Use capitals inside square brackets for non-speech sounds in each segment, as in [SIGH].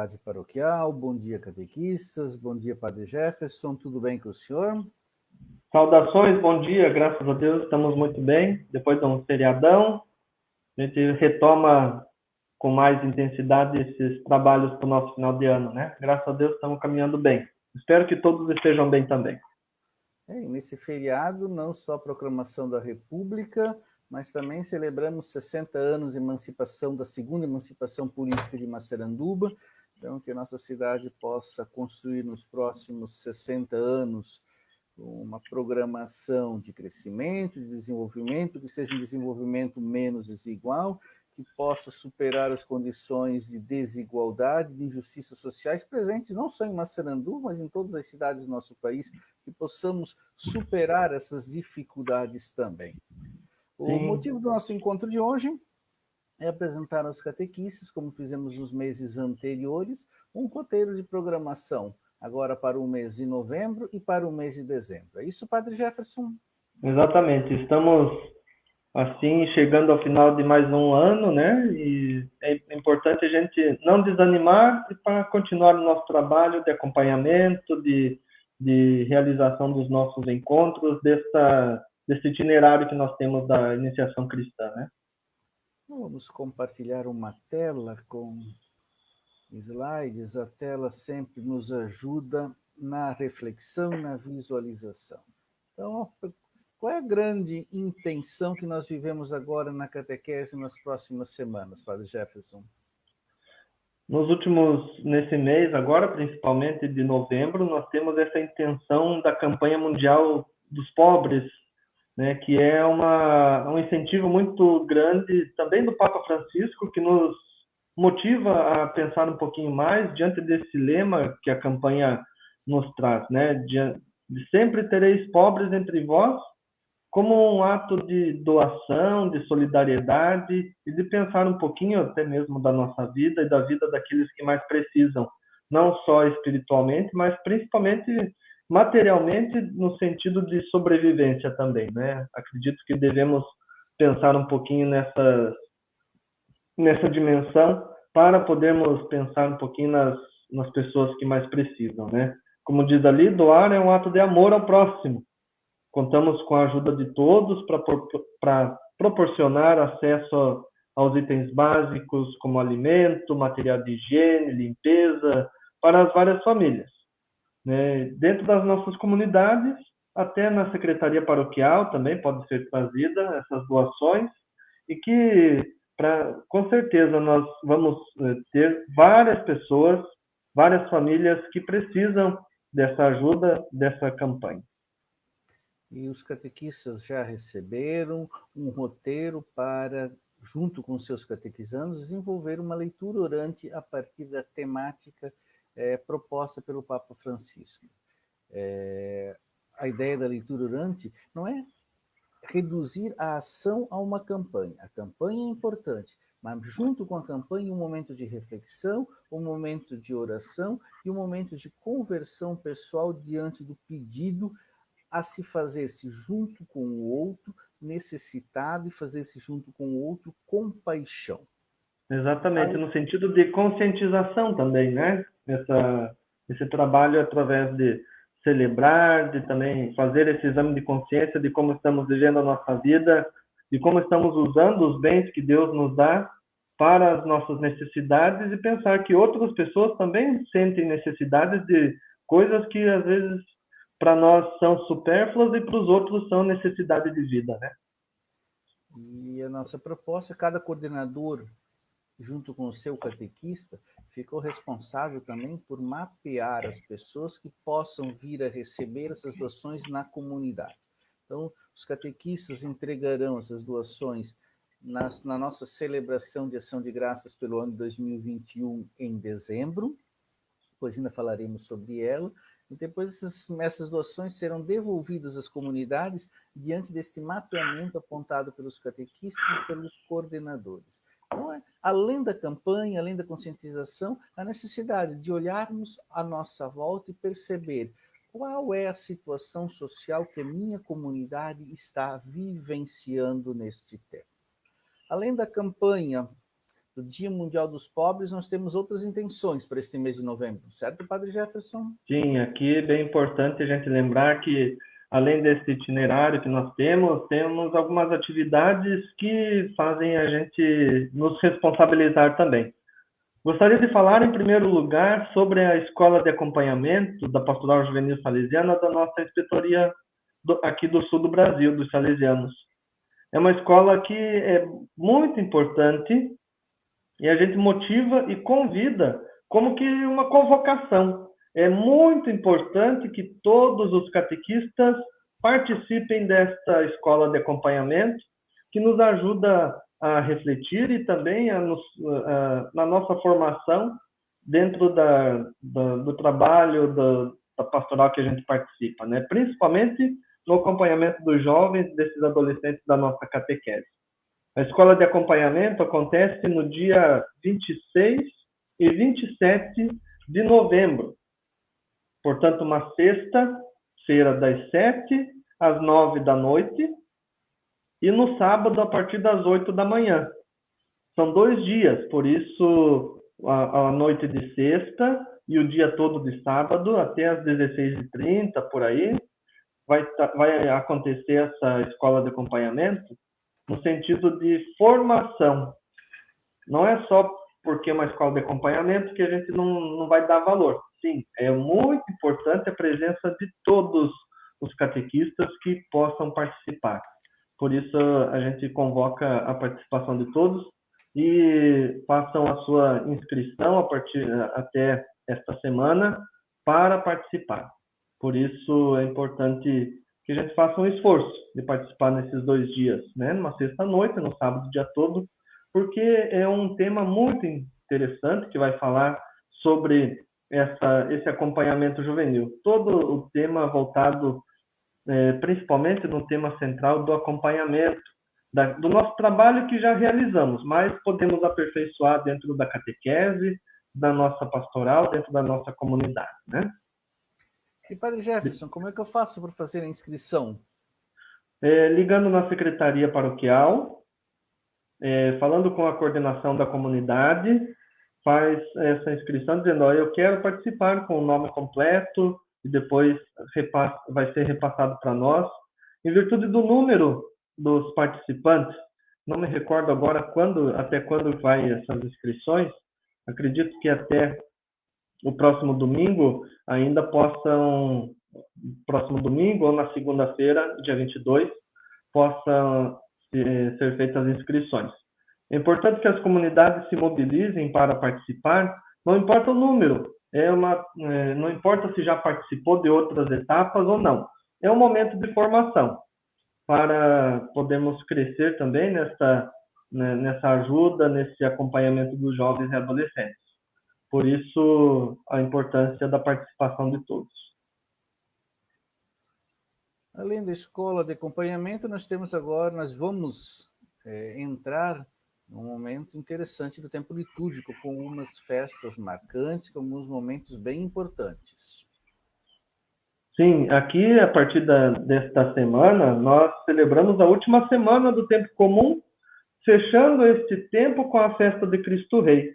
comunidade paroquial, bom dia, catequistas, bom dia, Padre Jefferson, tudo bem com o senhor? Saudações, bom dia, graças a Deus, estamos muito bem. Depois de um feriadão, a gente retoma com mais intensidade esses trabalhos para o nosso final de ano, né? Graças a Deus estamos caminhando bem. Espero que todos estejam bem também. É, nesse feriado, não só a proclamação da República, mas também celebramos 60 anos de emancipação, da segunda emancipação política de Massaranduba, então que a nossa cidade possa construir nos próximos 60 anos uma programação de crescimento, de desenvolvimento, que seja um desenvolvimento menos desigual, que possa superar as condições de desigualdade, de injustiças sociais presentes não só em Massaranduba, mas em todas as cidades do nosso país, que possamos superar essas dificuldades também. O Sim. motivo do nosso encontro de hoje é apresentar aos catequistas, como fizemos nos meses anteriores, um roteiro de programação, agora para o mês de novembro e para o mês de dezembro. É isso, Padre Jefferson? Exatamente. Estamos, assim, chegando ao final de mais um ano, né? E é importante a gente não desanimar e para continuar o nosso trabalho de acompanhamento, de, de realização dos nossos encontros, dessa desse itinerário que nós temos da iniciação cristã, né? Vamos compartilhar uma tela com slides. A tela sempre nos ajuda na reflexão, na visualização. Então, qual é a grande intenção que nós vivemos agora na catequese nas próximas semanas, Padre Jefferson? Nos últimos, nesse mês, agora principalmente de novembro, nós temos essa intenção da campanha mundial dos pobres, né, que é uma, um incentivo muito grande também do Papa Francisco, que nos motiva a pensar um pouquinho mais diante desse lema que a campanha nos traz, né, de, de sempre tereis pobres entre vós, como um ato de doação, de solidariedade e de pensar um pouquinho até mesmo da nossa vida e da vida daqueles que mais precisam, não só espiritualmente, mas principalmente materialmente no sentido de sobrevivência também, né? Acredito que devemos pensar um pouquinho nessa nessa dimensão para podermos pensar um pouquinho nas nas pessoas que mais precisam, né? Como diz ali, doar é um ato de amor ao próximo. Contamos com a ajuda de todos para proporcionar acesso aos itens básicos como alimento, material de higiene, limpeza para as várias famílias né, dentro das nossas comunidades, até na secretaria paroquial também pode ser trazida essas doações e que pra, com certeza nós vamos eh, ter várias pessoas, várias famílias que precisam dessa ajuda, dessa campanha. E os catequistas já receberam um roteiro para, junto com seus catequizandos, desenvolver uma leitura orante a partir da temática é, proposta pelo Papa Francisco. É, a ideia da leitura orante não é reduzir a ação a uma campanha. A campanha é importante, mas junto com a campanha um momento de reflexão, um momento de oração e um momento de conversão pessoal diante do pedido a se fazer-se junto com o outro necessitado e fazer-se junto com o outro com paixão. Exatamente, no sentido de conscientização também, né? essa, esse trabalho através de celebrar, de também fazer esse exame de consciência de como estamos vivendo a nossa vida, de como estamos usando os bens que Deus nos dá para as nossas necessidades e pensar que outras pessoas também sentem necessidades de coisas que às vezes para nós são supérfluas e para os outros são necessidade de vida, né? E a nossa proposta, cada coordenador junto com o seu catequista, ficou responsável também por mapear as pessoas que possam vir a receber essas doações na comunidade. Então, os catequistas entregarão essas doações nas, na nossa celebração de ação de graças pelo ano 2021 em dezembro, depois ainda falaremos sobre ela, e depois essas, essas doações serão devolvidas às comunidades diante deste mapeamento apontado pelos catequistas e pelos coordenadores. Então, é, além da campanha, além da conscientização, a necessidade de olharmos à nossa volta e perceber qual é a situação social que minha comunidade está vivenciando neste tempo. Além da campanha do Dia Mundial dos Pobres, nós temos outras intenções para este mês de novembro, certo, Padre Jefferson? Sim, aqui é bem importante a gente lembrar que, além desse itinerário que nós temos, temos algumas atividades que fazem a gente nos responsabilizar também. Gostaria de falar, em primeiro lugar, sobre a escola de acompanhamento da Pastoral Juvenil Salesiana da nossa inspetoria do, aqui do sul do Brasil, dos Salesianos. É uma escola que é muito importante e a gente motiva e convida como que uma convocação. É muito importante que todos os catequistas participem desta escola de acompanhamento, que nos ajuda a refletir e também a nos, a, na nossa formação dentro da, da, do trabalho da, da, pastoral que a gente participa, né? principalmente no acompanhamento dos jovens, desses adolescentes da nossa catequese. A escola de acompanhamento acontece no dia 26 e 27 de novembro. Portanto, uma sexta-feira das 7 às 9 da noite e no sábado a partir das 8 da manhã. São dois dias, por isso a, a noite de sexta e o dia todo de sábado até às 16h30, por aí, vai, vai acontecer essa escola de acompanhamento no sentido de formação. Não é só porque é uma escola de acompanhamento que a gente não, não vai dar valor. Sim, é muito importante a presença de todos os catequistas que possam participar. Por isso, a gente convoca a participação de todos e façam a sua inscrição a partir até esta semana para participar. Por isso, é importante que a gente faça um esforço de participar nesses dois dias, né? Numa sexta-noite, no sábado, dia todo, porque é um tema muito interessante que vai falar sobre essa, esse acompanhamento juvenil. Todo o tema voltado é, principalmente no tema central do acompanhamento, da, do nosso trabalho que já realizamos, mas podemos aperfeiçoar dentro da catequese, da nossa pastoral, dentro da nossa comunidade, né? E Padre Jefferson, como é que eu faço para fazer a inscrição? É, ligando na secretaria paroquial, é, falando com a coordenação da comunidade, faz essa inscrição dizendo, ó, eu quero participar com o nome completo e depois vai ser repassado para nós. Em virtude do número dos participantes, não me recordo agora quando, até quando vai essas inscrições, acredito que até o próximo domingo ainda possam, próximo domingo ou na segunda-feira, dia 22, possam ser feitas as inscrições. É importante que as comunidades se mobilizem para participar, não importa o número, é uma, é, não importa se já participou de outras etapas ou não, é um momento de formação para podermos crescer também nessa, né, nessa ajuda, nesse acompanhamento dos jovens e adolescentes. Por isso, a importância da participação de todos. Além da escola de acompanhamento, nós temos agora, nós vamos é, entrar num momento interessante do tempo litúrgico, com umas festas marcantes, com alguns momentos bem importantes. Sim, aqui, a partir da, desta semana, nós celebramos a última semana do tempo comum, fechando este tempo com a festa de Cristo Rei.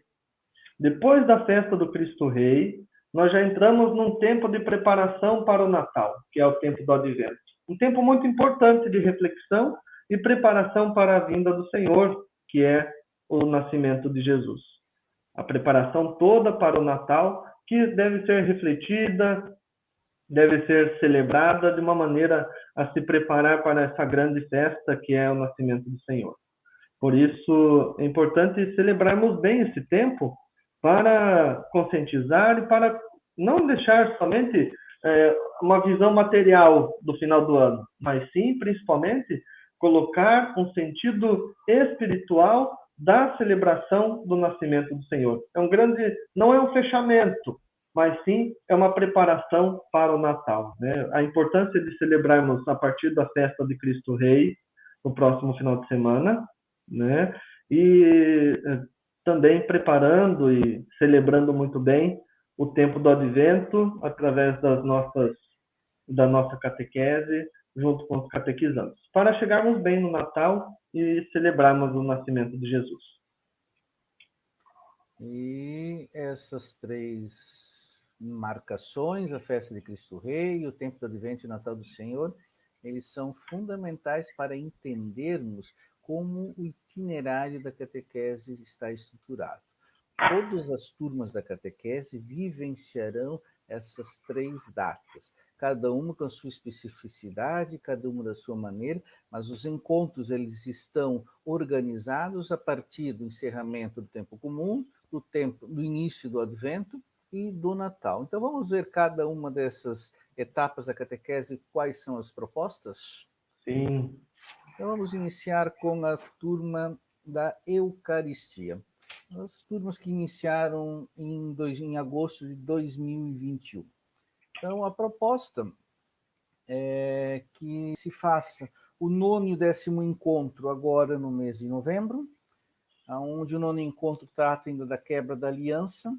Depois da festa do Cristo Rei, nós já entramos num tempo de preparação para o Natal, que é o tempo do Advento. Um tempo muito importante de reflexão e preparação para a vinda do Senhor, que é o nascimento de Jesus. A preparação toda para o Natal, que deve ser refletida, deve ser celebrada de uma maneira a se preparar para essa grande festa que é o nascimento do Senhor. Por isso, é importante celebrarmos bem esse tempo para conscientizar e para não deixar somente é, uma visão material do final do ano, mas sim, principalmente, colocar um sentido espiritual da celebração do nascimento do Senhor. É um grande, não é um fechamento, mas sim é uma preparação para o Natal. Né? A importância de celebrarmos a partir da festa de Cristo Rei no próximo final de semana, né? E eh, também preparando e celebrando muito bem o tempo do advento através das nossas da nossa catequese junto com os catequizantes, para chegarmos bem no Natal e celebrarmos o nascimento de Jesus. E essas três marcações, a festa de Cristo Rei, o tempo do Advento e o Natal do Senhor, eles são fundamentais para entendermos como o itinerário da catequese está estruturado. Todas as turmas da catequese vivenciarão essas três datas, cada uma com a sua especificidade, cada uma da sua maneira, mas os encontros eles estão organizados a partir do encerramento do tempo comum, do tempo do início do advento e do Natal. Então vamos ver cada uma dessas etapas da catequese quais são as propostas? Sim. Então vamos iniciar com a turma da Eucaristia. As turmas que iniciaram em, dois, em agosto de 2021. Então a proposta é que se faça o nono e o décimo encontro agora no mês de novembro, onde o nono encontro trata ainda da quebra da aliança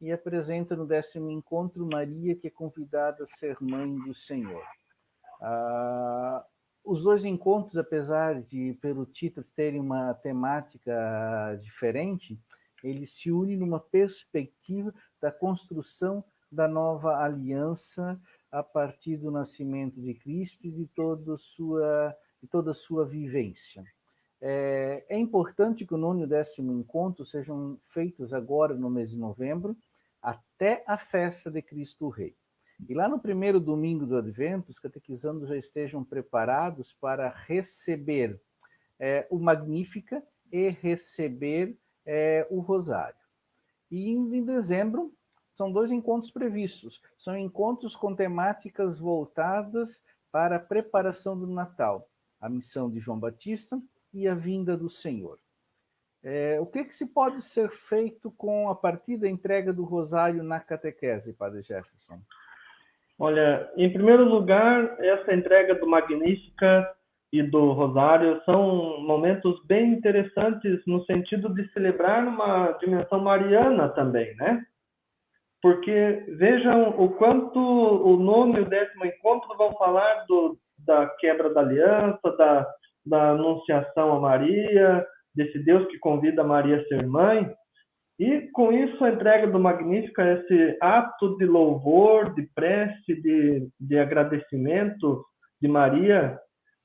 e apresenta no décimo encontro Maria, que é convidada a ser mãe do Senhor. Ah, os dois encontros, apesar de, pelo título, terem uma temática diferente, eles se unem numa perspectiva da construção da nova aliança a partir do nascimento de Cristo e de toda a sua, de toda a sua vivência. É, é importante que o nono e o décimo encontro sejam feitos agora no mês de novembro, até a festa de Cristo Rei. E lá no primeiro domingo do Advento, os catequizandos já estejam preparados para receber é, o Magnífica e receber é, o Rosário. E em dezembro, são dois encontros previstos. São encontros com temáticas voltadas para a preparação do Natal, a missão de João Batista e a vinda do Senhor. É, o que, que se pode ser feito com a partir da entrega do rosário na catequese, Padre Jefferson? Olha, em primeiro lugar, essa entrega do Magnífica e do Rosário são momentos bem interessantes no sentido de celebrar uma dimensão mariana também, né? Porque vejam o quanto o nono e o décimo encontro vão falar do, da quebra da aliança, da, da anunciação a Maria, desse Deus que convida Maria a ser mãe, e com isso a entrega do Magnífica, esse ato de louvor, de prece, de, de agradecimento de Maria,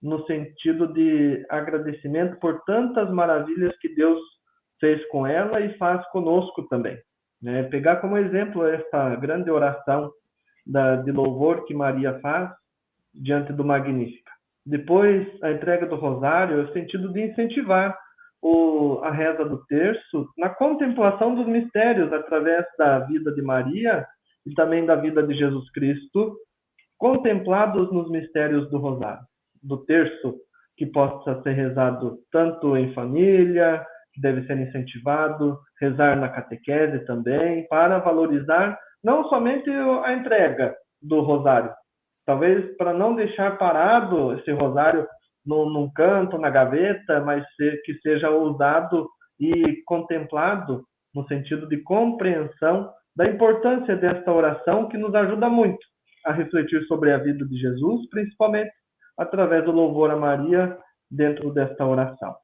no sentido de agradecimento por tantas maravilhas que Deus fez com ela e faz conosco também. Né? Pegar como exemplo essa grande oração da, de louvor que Maria faz diante do Magnífica. Depois, a entrega do rosário, é o sentido de incentivar o, a reza do terço na contemplação dos mistérios através da vida de Maria e também da vida de Jesus Cristo, contemplados nos mistérios do rosário, do terço, que possa ser rezado tanto em família, que deve ser incentivado, rezar na catequese também, para valorizar não somente a entrega do rosário, talvez para não deixar parado esse rosário no, num canto, na gaveta, mas que seja usado e contemplado no sentido de compreensão da importância desta oração que nos ajuda muito a refletir sobre a vida de Jesus, principalmente através do louvor a Maria dentro desta oração.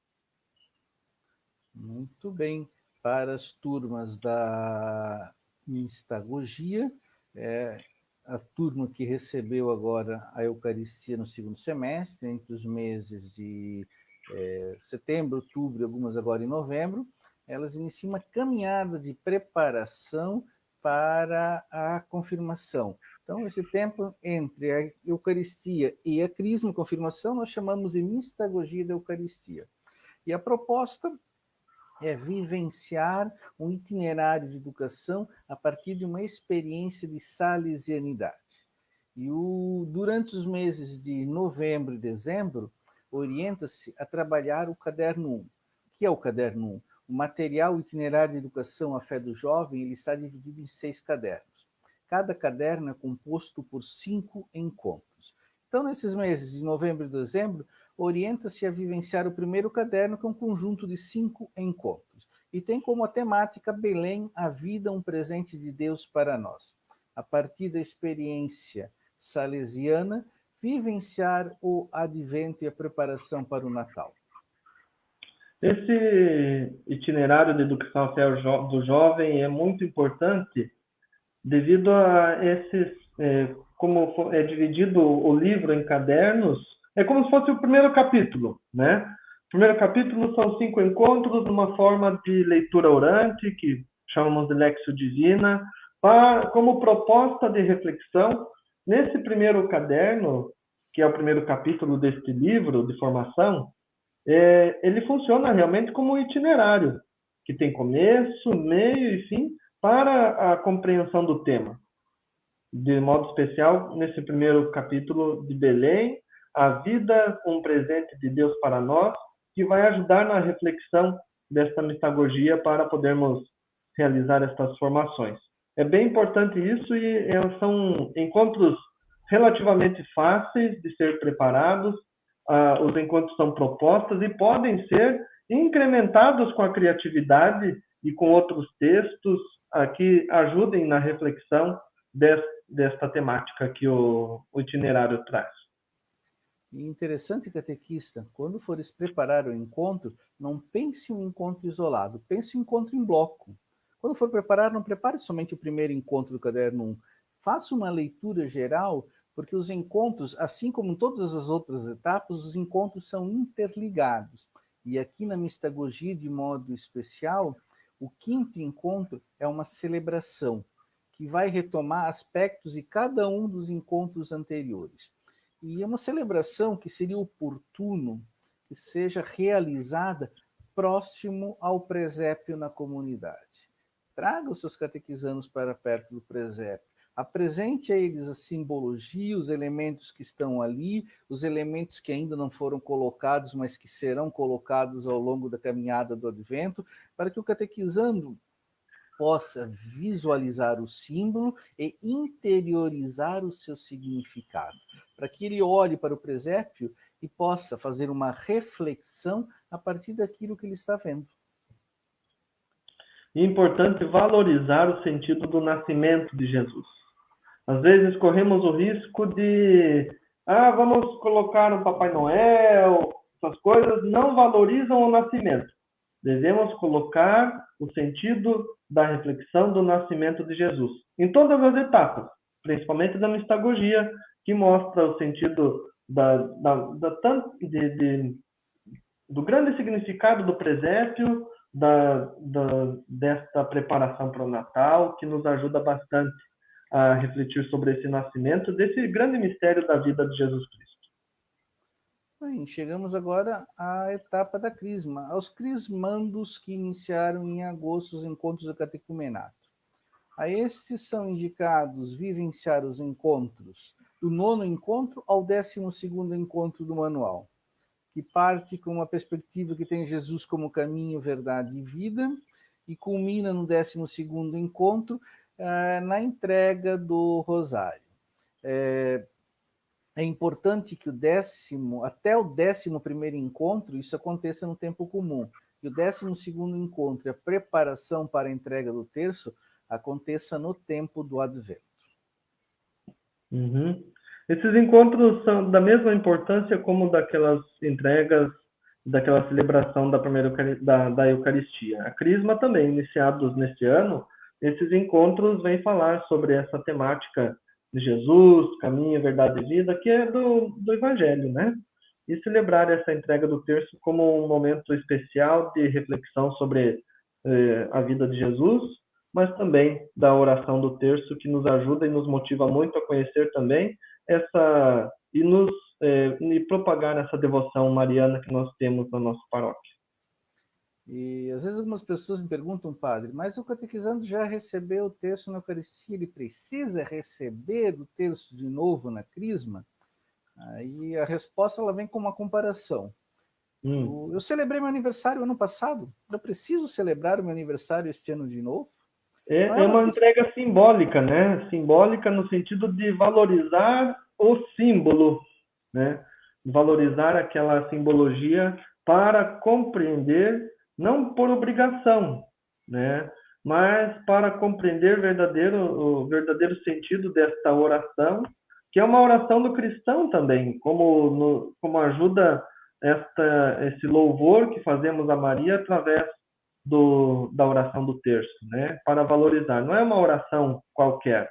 Muito bem. Para as turmas da mistagogia, é, a turma que recebeu agora a Eucaristia no segundo semestre, entre os meses de é, setembro, outubro e algumas agora em novembro, elas iniciam uma caminhada de preparação para a confirmação. Então, esse tempo entre a Eucaristia e a Crisma, confirmação, nós chamamos de mistagogia da Eucaristia. E a proposta é vivenciar um itinerário de educação a partir de uma experiência de salesianidade. E o, durante os meses de novembro e dezembro, orienta-se a trabalhar o caderno 1. O que é o caderno 1? O material itinerário de educação à fé do jovem ele está dividido em seis cadernos. Cada caderno é composto por cinco encontros. Então, nesses meses de novembro e dezembro, orienta-se a vivenciar o primeiro caderno, que é um conjunto de cinco encontros. E tem como temática Belém, a vida, um presente de Deus para nós. A partir da experiência salesiana, vivenciar o advento e a preparação para o Natal. Esse itinerário de educação do jovem é muito importante devido a esses, é, como é dividido o livro em cadernos, é como se fosse o primeiro capítulo, né? O primeiro capítulo são cinco encontros numa forma de leitura orante, que chamamos de Lexio Divina, para, como proposta de reflexão. Nesse primeiro caderno, que é o primeiro capítulo deste livro de formação, é, ele funciona realmente como um itinerário, que tem começo, meio e fim para a compreensão do tema. De modo especial, nesse primeiro capítulo de Belém, a vida, um presente de Deus para nós, que vai ajudar na reflexão desta mistagogia para podermos realizar estas formações. É bem importante isso e é, são encontros relativamente fáceis de ser preparados. Ah, os encontros são propostas e podem ser incrementados com a criatividade e com outros textos ah, que ajudem na reflexão desta temática que o, o itinerário traz. Interessante, catequista, quando fores preparar o encontro, não pense um encontro isolado, pense um encontro em bloco. Quando for preparar, não prepare somente o primeiro encontro do caderno 1. Faça uma leitura geral, porque os encontros, assim como em todas as outras etapas, os encontros são interligados. E aqui na mistagogia, de modo especial, o quinto encontro é uma celebração que vai retomar aspectos de cada um dos encontros anteriores. E é uma celebração que seria oportuno que seja realizada próximo ao presépio na comunidade. Traga os seus catequizanos para perto do presépio. Apresente a eles a simbologia, os elementos que estão ali, os elementos que ainda não foram colocados, mas que serão colocados ao longo da caminhada do advento, para que o catequizando possa visualizar o símbolo e interiorizar o seu significado, para que ele olhe para o presépio e possa fazer uma reflexão a partir daquilo que ele está vendo. É importante valorizar o sentido do nascimento de Jesus. Às vezes corremos o risco de, ah, vamos colocar um Papai Noel, essas coisas não valorizam o nascimento. Devemos colocar o sentido da reflexão do nascimento de Jesus em todas as etapas, principalmente da mistagogia, que mostra o sentido da, da, da, de, de, do grande significado do presépio, da, da, desta preparação para o Natal, que nos ajuda bastante a refletir sobre esse nascimento, desse grande mistério da vida de Jesus Cristo. Bem, chegamos agora à etapa da crisma, aos crismandos que iniciaram em agosto os encontros do catecumenato. A estes são indicados vivenciar os encontros do nono encontro ao décimo segundo encontro do manual que parte com uma perspectiva que tem Jesus como caminho, verdade e vida, e culmina no 12 encontro eh, na entrega do rosário. É, é, importante que o décimo, até o décimo primeiro encontro, isso aconteça no tempo comum, e o décimo segundo encontro, a preparação para a entrega do terço, aconteça no tempo do advento. Uhum. Esses encontros são da mesma importância como daquelas entregas, daquela celebração da primeira da, da Eucaristia. A Crisma também, iniciados neste ano, esses encontros vêm falar sobre essa temática de Jesus, caminho, verdade e vida, que é do, do Evangelho, né? E celebrar essa entrega do terço como um momento especial de reflexão sobre eh, a vida de Jesus, mas também da oração do terço, que nos ajuda e nos motiva muito a conhecer também essa e nos é, e propagar essa devoção mariana que nós temos na nossa paróquia. E às vezes algumas pessoas me perguntam, padre, mas o catequizando já recebeu o terço na Eucaristia, ele precisa receber o terço de novo na Crisma? Aí a resposta ela vem com uma comparação. Hum. Eu celebrei meu aniversário ano passado, eu preciso celebrar o meu aniversário este ano de novo? É, é uma entrega simbólica, né? Simbólica no sentido de valorizar o símbolo, né? Valorizar aquela simbologia para compreender, não por obrigação, né? Mas para compreender verdadeiro, o verdadeiro sentido desta oração, que é uma oração do cristão também, como, no, como ajuda esta, esse louvor que fazemos a Maria através do, da oração do terço, né? Para valorizar. Não é uma oração qualquer,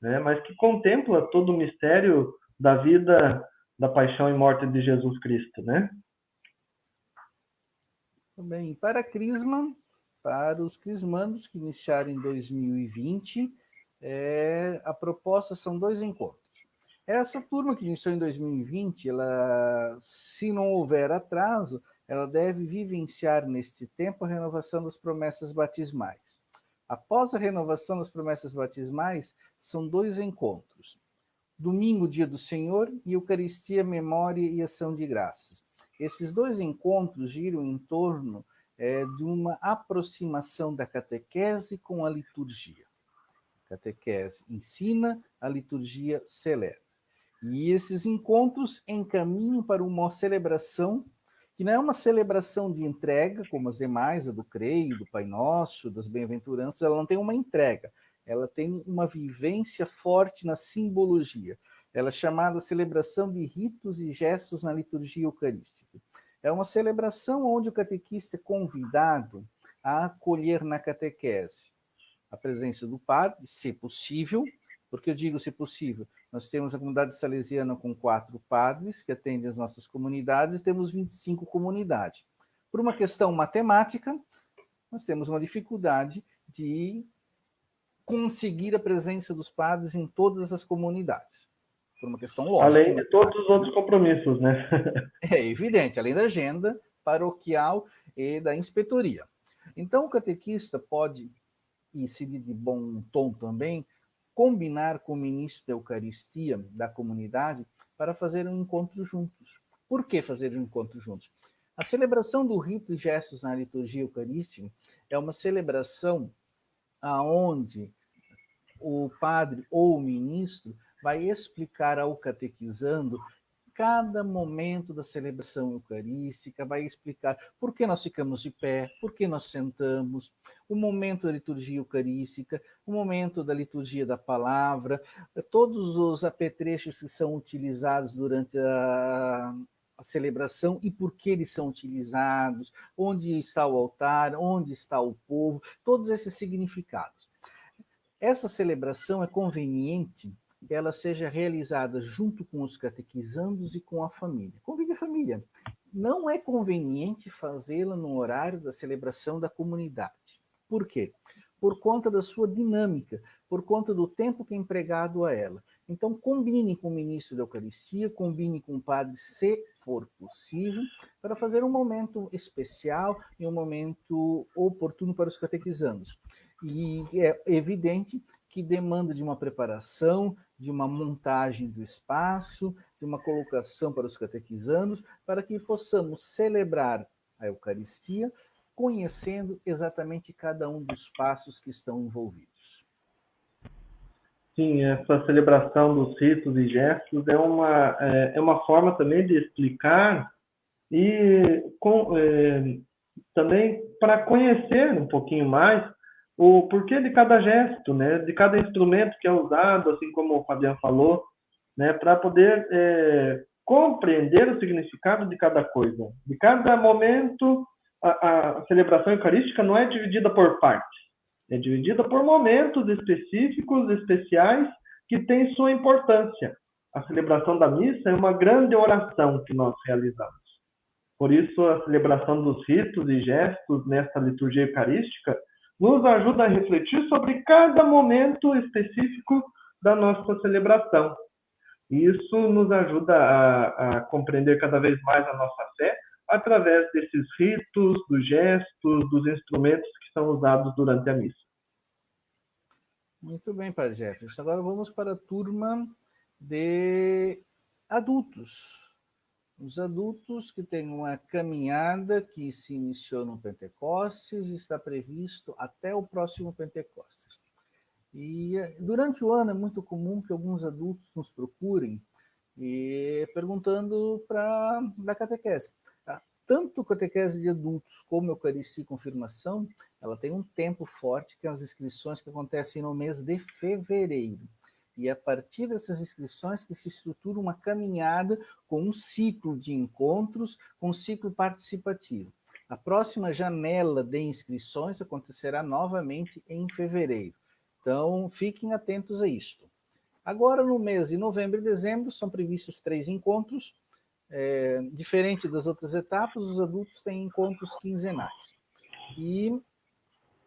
né? Mas que contempla todo o mistério da vida, da paixão e morte de Jesus Cristo, né? Bem, para a Crisma, para os crismandos que iniciaram em 2020, é, a proposta são dois encontros. Essa turma que iniciou em 2020, ela, se não houver atraso, ela deve vivenciar neste tempo a renovação das promessas batismais. Após a renovação das promessas batismais, são dois encontros. Domingo, dia do Senhor, e Eucaristia, memória e ação de graças. Esses dois encontros giram em torno é, de uma aproximação da catequese com a liturgia. A catequese ensina, a liturgia celebra. E esses encontros encaminham para uma celebração que não é uma celebração de entrega, como as demais, a do Creio, do Pai Nosso, das Bem-aventuranças, ela não tem uma entrega, ela tem uma vivência forte na simbologia. Ela é chamada celebração de ritos e gestos na liturgia eucarística. É uma celebração onde o catequista é convidado a acolher na catequese a presença do padre, se possível, porque eu digo se possível, nós temos a comunidade salesiana com quatro padres que atendem as nossas comunidades, e temos 25 comunidades. Por uma questão matemática, nós temos uma dificuldade de conseguir a presença dos padres em todas as comunidades. Por uma questão lógica. Além de todos os outros compromissos, né? [LAUGHS] é evidente, além da agenda paroquial e da inspetoria. Então, o catequista pode, e se de bom tom também, combinar com o ministro da Eucaristia da comunidade para fazer um encontro juntos. Por que fazer um encontro juntos? A celebração do rito e gestos na liturgia eucarística é uma celebração aonde o padre ou o ministro vai explicar ao catequizando cada momento da celebração eucarística, vai explicar por que nós ficamos de pé, por que nós sentamos, o momento da liturgia eucarística, o momento da liturgia da palavra, todos os apetrechos que são utilizados durante a, a celebração e por que eles são utilizados, onde está o altar, onde está o povo, todos esses significados. Essa celebração é conveniente ela seja realizada junto com os catequizandos e com a família. Convide a família. Não é conveniente fazê-la no horário da celebração da comunidade. Por quê? Por conta da sua dinâmica, por conta do tempo que é empregado a ela. Então, combine com o ministro da Eucaristia, combine com o padre, se for possível, para fazer um momento especial e um momento oportuno para os catequizandos. E é evidente que demanda de uma preparação, de uma montagem do espaço, de uma colocação para os catequizandos, para que possamos celebrar a Eucaristia, conhecendo exatamente cada um dos passos que estão envolvidos. Sim, essa celebração dos ritos e gestos é uma, é, é uma forma também de explicar e com, é, também para conhecer um pouquinho mais o porquê de cada gesto, né, de cada instrumento que é usado, assim como o Fabiano falou, né, para poder é, compreender o significado de cada coisa. De cada momento, a, a, celebração eucarística não é dividida por partes, é dividida por momentos específicos, especiais, que têm sua importância. A celebração da missa é uma grande oração que nós realizamos. Por isso, a celebração dos ritos e gestos nesta liturgia eucarística nos ajuda a refletir sobre cada momento específico da nossa celebração. Isso nos ajuda a, a, compreender cada vez mais a nossa fé através desses ritos, dos gestos, dos instrumentos que são usados durante a missa. Muito bem, Padre Jefferson. Agora vamos para a turma de adultos os adultos que têm uma caminhada que se iniciou no Pentecostes está previsto até o próximo Pentecostes. E durante o ano é muito comum que alguns adultos nos procurem e perguntando para da catequese. Tá? Tanto catequese de adultos como Eucaristia e Confirmação, ela tem um tempo forte que é as inscrições que acontecem no mês de fevereiro. E a partir dessas inscrições que se estrutura uma caminhada com um ciclo de encontros, com um ciclo participativo. A próxima janela de inscrições acontecerá novamente em fevereiro. Então, fiquem atentos a isto. Agora, no mês de novembro e dezembro, são previstos três encontros. É, diferente das outras etapas, os adultos têm encontros quinzenais. E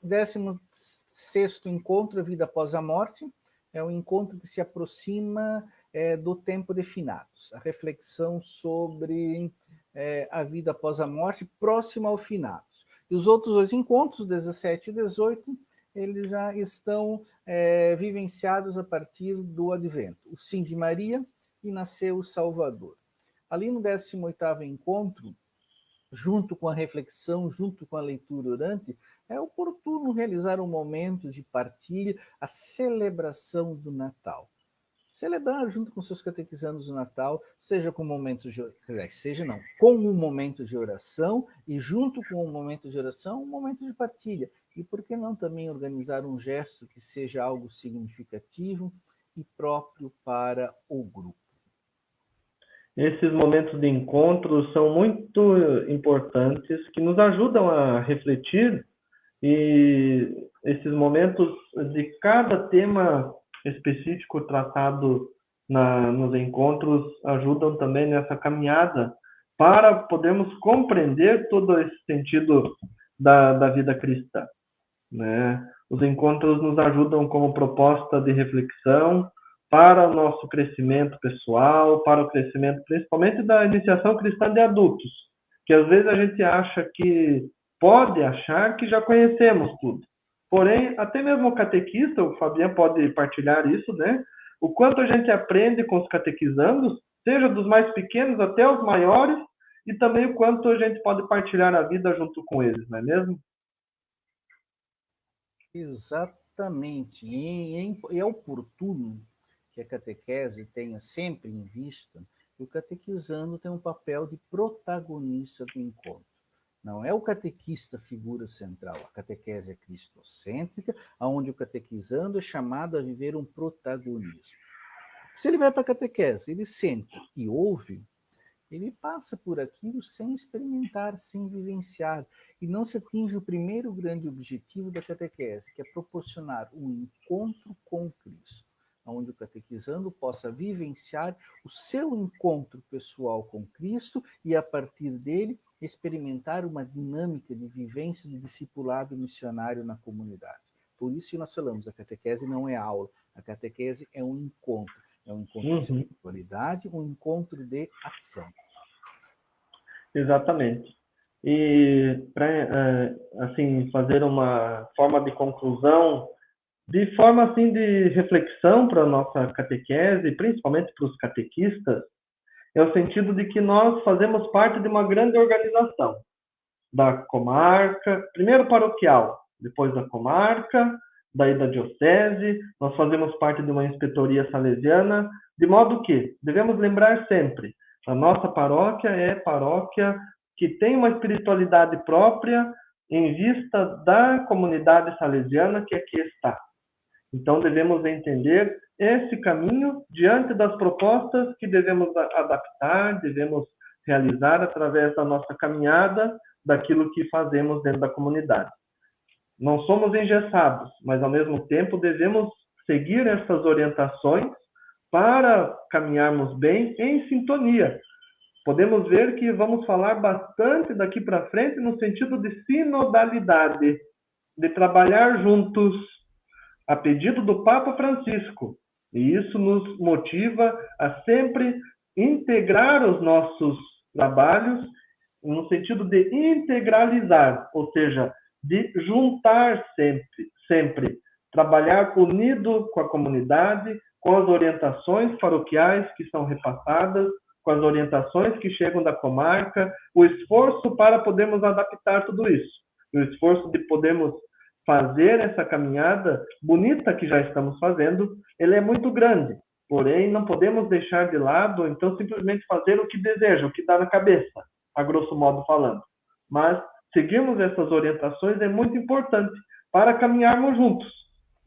16 encontro, a vida após a morte, é um encontro que se aproxima é, do tempo de finados, a reflexão sobre é, a vida após a morte, próxima ao finados. E os outros dois encontros, 17 e 18, eles já estão é, vivenciados a partir do advento. O Sim de Maria e nasceu o Salvador. Ali no 18º encontro, junto com a reflexão, junto com a leitura orante, é oportuno realizar um momento de partilha, a celebração do Natal. Celebrar junto com seus catequizandos o Natal, seja com momento de seja não, com um momento de oração e junto com um momento de oração, um momento de partilha. E por que não também organizar um gesto que seja algo significativo e próprio para o grupo? Esses momentos de encontro são muito importantes, que nos ajudam a refletir e esses momentos de cada tema específico tratado na, nos encontros ajudam também nessa caminhada para podermos compreender todo esse sentido da, da vida cristã. Né? Os encontros nos ajudam como proposta de reflexão para o nosso crescimento pessoal, para o crescimento principalmente da iniciação cristã de adultos, que às vezes a gente acha que pode achar que já conhecemos tudo. Porém, até mesmo o catequista, o Fabiano pode partilhar isso, né? O quanto a gente aprende com os catequizandos, seja dos mais pequenos até os maiores, e também o quanto a gente pode partilhar a vida junto com eles, não é mesmo? Exatamente. E é oportuno que a catequese tenha sempre em vista que o catequizando tem um papel de protagonista do encontro. Não é o catequista figura central, a catequese é cristocêntrica, onde o catequizando é chamado a viver um protagonismo. Se ele vai para a catequese, ele senta e ouve, ele passa por aquilo sem experimentar, sem vivenciar, e não se atinge o primeiro grande objetivo da catequese, que é proporcionar um encontro com Cristo onde o catequizando possa vivenciar o seu encontro pessoal com Cristo e, a partir dele, experimentar uma dinâmica de vivência de discipulado missionário na comunidade. Por isso que nós falamos, a catequese não é aula, a catequese é um encontro, é um encontro uhum. de espiritualidade, um encontro de ação. Exatamente. E para eh, assim fazer uma forma de conclusão de forma assim de reflexão para a nossa catequese, principalmente para os catequistas, é o sentido de que nós fazemos parte de uma grande organização da comarca, primeiro paroquial, depois da comarca, daí da diocese, nós fazemos parte de uma inspetoria salesiana, de modo que devemos lembrar sempre, a nossa paróquia é paróquia que tem uma espiritualidade própria em vista da comunidade salesiana que aqui está. Então, devemos entender esse caminho diante das propostas que devemos adaptar, devemos realizar através da nossa caminhada, daquilo que fazemos dentro da comunidade. Não somos engessados, mas ao mesmo tempo devemos seguir essas orientações para caminharmos bem em sintonia. Podemos ver que vamos falar bastante daqui para frente no sentido de sinodalidade, de trabalhar juntos, a pedido do Papa Francisco. E isso nos motiva a sempre integrar os nossos trabalhos no sentido de integralizar, ou seja, de juntar sempre, sempre, trabalhar unido com a comunidade, com as orientações paroquiais que são repassadas, com as orientações que chegam da comarca, o esforço para podermos adaptar tudo isso, o esforço de podermos fazer essa caminhada bonita que já estamos fazendo, ele é muito grande. Porém, não podemos deixar de lado, então simplesmente fazer o que deseja, o que dá na cabeça, a grosso modo falando. Mas seguirmos essas orientações é muito importante para caminharmos juntos.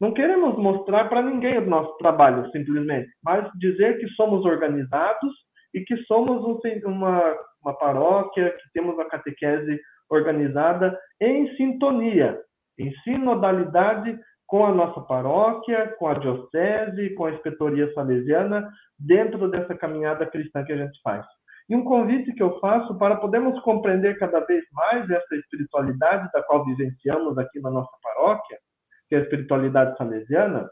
Não queremos mostrar para ninguém o nosso trabalho, simplesmente, mas dizer que somos organizados e que somos uma, uma paróquia, que temos a catequese organizada em sintonia, em sinodalidade com a nossa paróquia, com a diocese, com a inspetoria salesiana, dentro dessa caminhada cristã que a gente faz. E um convite que eu faço para podermos compreender cada vez mais essa espiritualidade da qual vivenciamos aqui na nossa paróquia, que é a espiritualidade salesiana,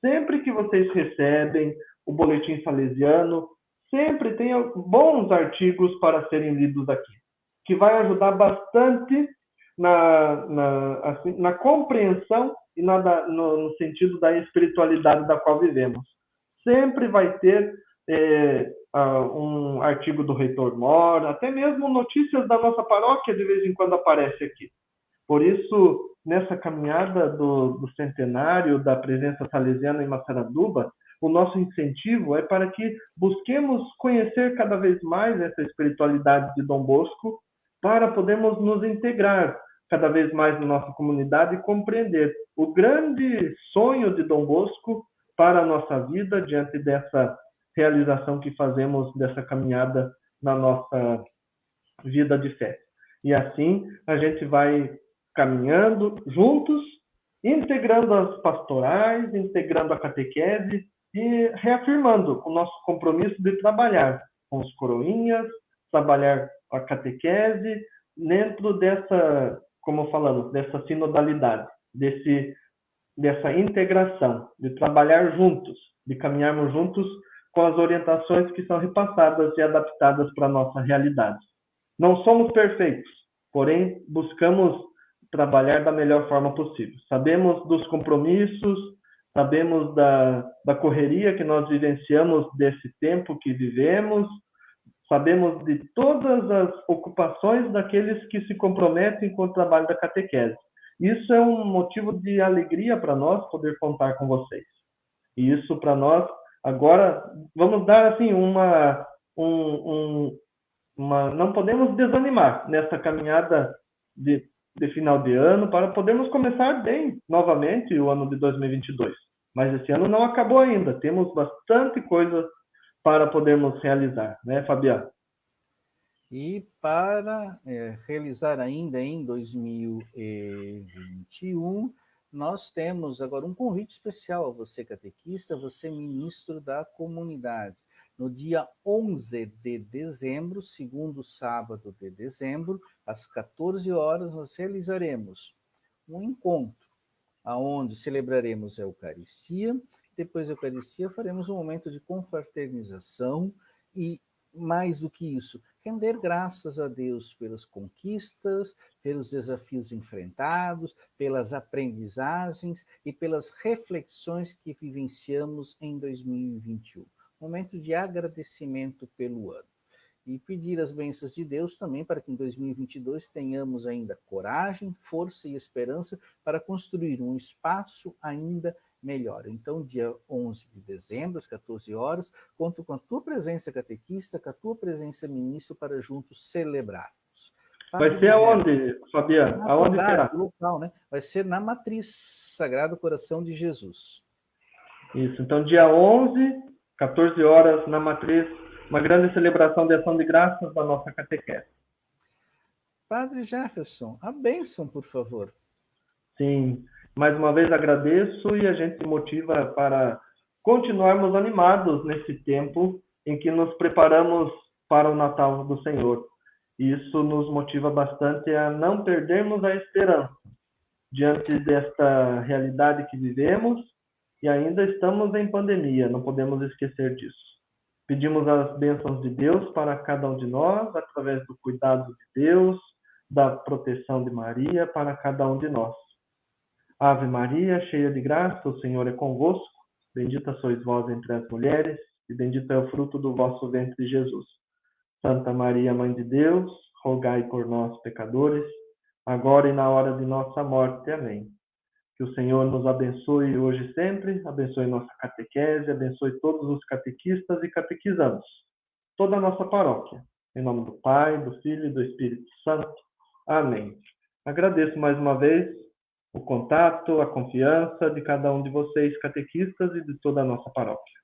sempre que vocês recebem o boletim salesiano, sempre tem bons artigos para serem lidos aqui, que vai ajudar bastante na, na, assim, na compreensão e na, no, no, sentido da espiritualidade da qual vivemos. Sempre vai ter é, um artigo do Reitor Mora, até mesmo notícias da nossa paróquia de vez em quando aparece aqui. Por isso, nessa caminhada do, do centenário da presença salesiana em Massaranduba, o nosso incentivo é para que busquemos conhecer cada vez mais essa espiritualidade de Dom Bosco, para podermos nos integrar cada vez mais na nossa comunidade e compreender o grande sonho de Dom Bosco para a nossa vida diante dessa realização que fazemos dessa caminhada na nossa vida de fé. E assim a gente vai caminhando juntos, integrando as pastorais, integrando a catequese e reafirmando o nosso compromisso de trabalhar com os coroinhas, trabalhar a catequese dentro dessa, como falamos, dessa sinodalidade, desse dessa integração, de trabalhar juntos, de caminharmos juntos com as orientações que são repassadas e adaptadas para a nossa realidade. Não somos perfeitos, porém buscamos trabalhar da melhor forma possível. Sabemos dos compromissos, sabemos da, da correria que nós vivenciamos desse tempo que vivemos, sabemos de todas as ocupações daqueles que se comprometem com o trabalho da catequese. Isso é um motivo de alegria para nós poder contar com vocês. E isso para nós agora vamos dar assim uma, um, um, uma não podemos desanimar nessa caminhada de de final de ano para podermos começar bem novamente o ano de 2022. Mas esse ano não acabou ainda, temos bastante coisa para podermos realizar, né, Fabiano? E para é, realizar ainda em 2021, nós temos agora um convite especial a você, catequista, você, ministro da comunidade. No dia 11 de dezembro, segundo sábado de dezembro, às 14 horas, nós realizaremos um encontro, aonde celebraremos a Eucaristia. Depois da Eucaristia, faremos um momento de confraternização e, mais do que isso, render graças a Deus pelas conquistas, pelos desafios enfrentados, pelas aprendizagens e pelas reflexões que vivenciamos em 2021 momento de agradecimento pelo ano. E pedir as bênçãos de Deus também para que em 2022 tenhamos ainda coragem, força e esperança para construir um espaço ainda melhor. Então, dia 11 de dezembro, às 14 horas, conto com a tua presença catequista, com a tua presença ministro, para juntos celebrarmos. Vai ser aonde, Fabiano? Aonde será? Local, né? Vai ser na Matriz Sagrado Coração de Jesus. Isso, então dia 11 14 horas na matriz, uma grande celebração de ação de graças da nossa catequese. Padre Jefferson, a bênção, por favor. Sim, mais uma vez agradeço e a gente motiva para continuarmos animados nesse tempo em que nos preparamos para o Natal do Senhor. Isso nos motiva bastante a não perdermos a esperança diante desta realidade que vivemos e ainda estamos em pandemia, não podemos esquecer disso. Pedimos as bênçãos de Deus para cada um de nós, através do cuidado de Deus, da proteção de Maria para cada um de nós. Ave Maria, cheia de graça, o Senhor é convosco. Bendita sois vós entre as mulheres, e bendito é o fruto do vosso ventre, Jesus. Santa Maria, Mãe de Deus, rogai por nós, pecadores, agora e na hora de nossa morte. Amém. Que o Senhor nos abençoe hoje e sempre, abençoe nossa catequese, abençoe todos os catequistas e catequizandos, toda a nossa paróquia. Em nome do Pai, do Filho e do Espírito Santo. Amém. Agradeço mais uma vez o contato, a confiança de cada um de vocês, catequistas, e de toda a nossa paróquia.